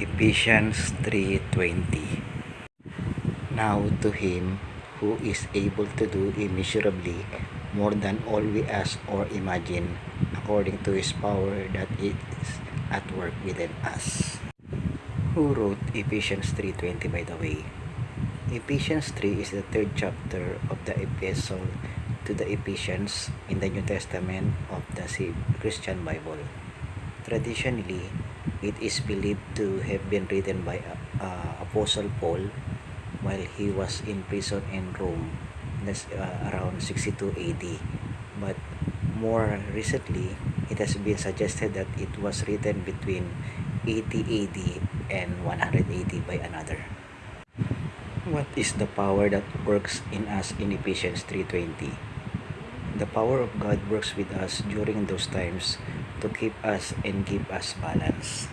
Ephesians 3.20 Now to Him who is able to do immeasurably more than all we ask or imagine, according to His power that is at work within us. Who wrote Ephesians 3.20 by the way? Ephesians 3 is the third chapter of the epistle to the Ephesians in the New Testament of the Christian Bible. Traditionally, it is believed to have been written by uh, Apostle Paul while he was in prison in Rome that's uh, around 62 AD. But more recently, it has been suggested that it was written between 80 AD and 100 AD by another. What is the power that works in us in Ephesians 3.20? The power of God works with us during those times to keep us and give us balance.